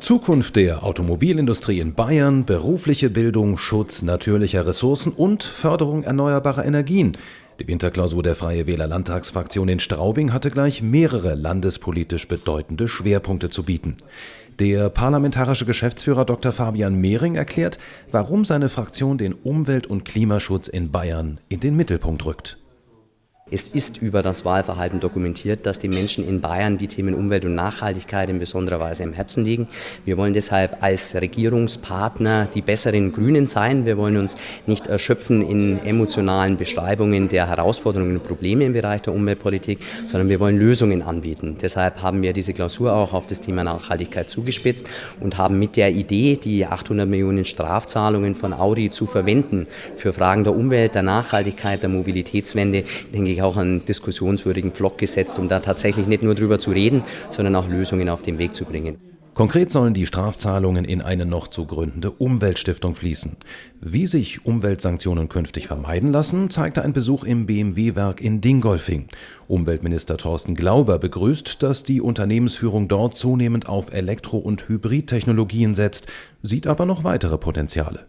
Zukunft der Automobilindustrie in Bayern, berufliche Bildung, Schutz natürlicher Ressourcen und Förderung erneuerbarer Energien. Die Winterklausur der Freie Wähler Landtagsfraktion in Straubing hatte gleich mehrere landespolitisch bedeutende Schwerpunkte zu bieten. Der parlamentarische Geschäftsführer Dr. Fabian Mehring erklärt, warum seine Fraktion den Umwelt- und Klimaschutz in Bayern in den Mittelpunkt rückt. Es ist über das Wahlverhalten dokumentiert, dass die Menschen in Bayern die Themen Umwelt und Nachhaltigkeit in besonderer Weise im Herzen liegen. Wir wollen deshalb als Regierungspartner die besseren Grünen sein. Wir wollen uns nicht erschöpfen in emotionalen Beschreibungen der Herausforderungen und Probleme im Bereich der Umweltpolitik, sondern wir wollen Lösungen anbieten. Deshalb haben wir diese Klausur auch auf das Thema Nachhaltigkeit zugespitzt und haben mit der Idee, die 800 Millionen Strafzahlungen von Audi zu verwenden für Fragen der Umwelt, der Nachhaltigkeit, der Mobilitätswende, denke ich, auch einen diskussionswürdigen Pflock gesetzt, um da tatsächlich nicht nur drüber zu reden, sondern auch Lösungen auf den Weg zu bringen. Konkret sollen die Strafzahlungen in eine noch zu gründende Umweltstiftung fließen. Wie sich Umweltsanktionen künftig vermeiden lassen, zeigte ein Besuch im BMW-Werk in Dingolfing. Umweltminister Thorsten Glauber begrüßt, dass die Unternehmensführung dort zunehmend auf Elektro- und Hybridtechnologien setzt, sieht aber noch weitere Potenziale.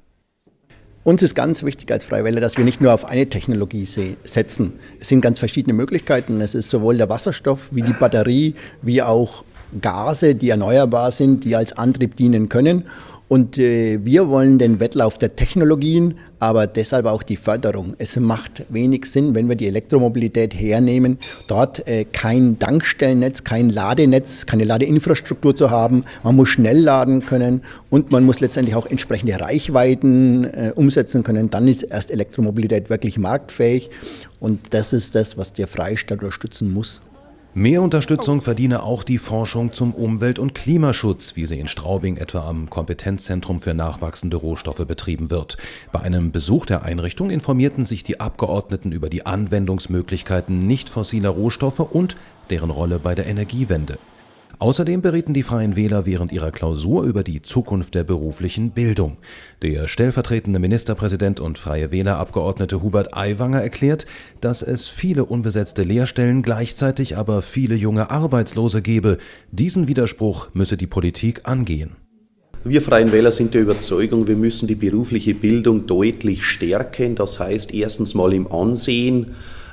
Uns ist ganz wichtig als Freie dass wir nicht nur auf eine Technologie setzen. Es sind ganz verschiedene Möglichkeiten. Es ist sowohl der Wasserstoff wie die Batterie, wie auch Gase, die erneuerbar sind, die als Antrieb dienen können. Und äh, wir wollen den Wettlauf der Technologien, aber deshalb auch die Förderung. Es macht wenig Sinn, wenn wir die Elektromobilität hernehmen, dort äh, kein Tankstellennetz, kein Ladenetz, keine Ladeinfrastruktur zu haben. Man muss schnell laden können und man muss letztendlich auch entsprechende Reichweiten äh, umsetzen können. Dann ist erst Elektromobilität wirklich marktfähig. Und das ist das, was der Freistaat unterstützen muss. Mehr Unterstützung verdiene auch die Forschung zum Umwelt- und Klimaschutz, wie sie in Straubing etwa am Kompetenzzentrum für nachwachsende Rohstoffe betrieben wird. Bei einem Besuch der Einrichtung informierten sich die Abgeordneten über die Anwendungsmöglichkeiten nicht fossiler Rohstoffe und deren Rolle bei der Energiewende. Außerdem berieten die Freien Wähler während ihrer Klausur über die Zukunft der beruflichen Bildung. Der stellvertretende Ministerpräsident und Freie Wählerabgeordnete Hubert Aiwanger erklärt, dass es viele unbesetzte Lehrstellen, gleichzeitig aber viele junge Arbeitslose gebe. Diesen Widerspruch müsse die Politik angehen. Wir Freien Wähler sind der Überzeugung, wir müssen die berufliche Bildung deutlich stärken. Das heißt erstens mal im Ansehen,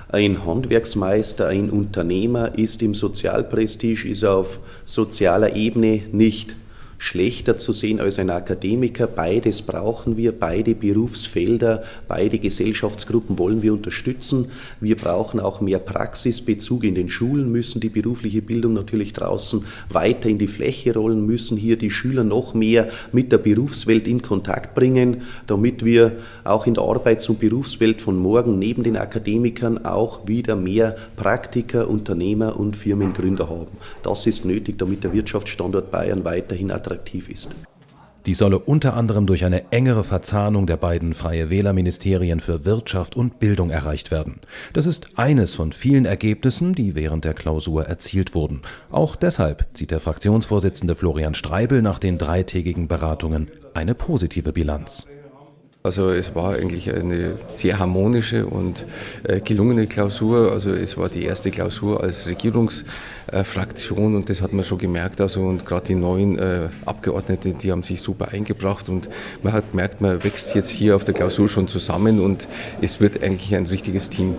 ein Handwerksmeister, ein Unternehmer ist im Sozialprestige, ist auf sozialer Ebene nicht schlechter zu sehen als ein Akademiker. Beides brauchen wir, beide Berufsfelder, beide Gesellschaftsgruppen wollen wir unterstützen. Wir brauchen auch mehr Praxisbezug in den Schulen, müssen die berufliche Bildung natürlich draußen weiter in die Fläche rollen, müssen hier die Schüler noch mehr mit der Berufswelt in Kontakt bringen, damit wir auch in der Arbeits- und Berufswelt von morgen neben den Akademikern auch wieder mehr Praktiker, Unternehmer und Firmengründer haben. Das ist nötig, damit der Wirtschaftsstandort Bayern weiterhin attraktiv attraktiv ist. Die solle unter anderem durch eine engere Verzahnung der beiden Freie Wählerministerien für Wirtschaft und Bildung erreicht werden. Das ist eines von vielen Ergebnissen, die während der Klausur erzielt wurden. Auch deshalb zieht der Fraktionsvorsitzende Florian Streibel nach den dreitägigen Beratungen eine positive Bilanz. Also es war eigentlich eine sehr harmonische und äh, gelungene Klausur. Also es war die erste Klausur als Regierungsfraktion und das hat man schon gemerkt. Also und gerade die neuen äh, Abgeordneten, die haben sich super eingebracht und man hat gemerkt, man wächst jetzt hier auf der Klausur schon zusammen und es wird eigentlich ein richtiges Team.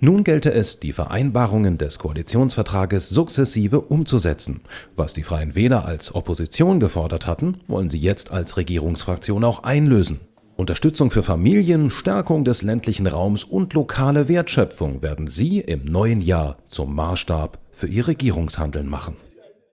Nun gelte es, die Vereinbarungen des Koalitionsvertrages sukzessive umzusetzen. Was die Freien Wähler als Opposition gefordert hatten, wollen sie jetzt als Regierungsfraktion auch einlösen. Unterstützung für Familien, Stärkung des ländlichen Raums und lokale Wertschöpfung werden Sie im neuen Jahr zum Maßstab für Ihr Regierungshandeln machen.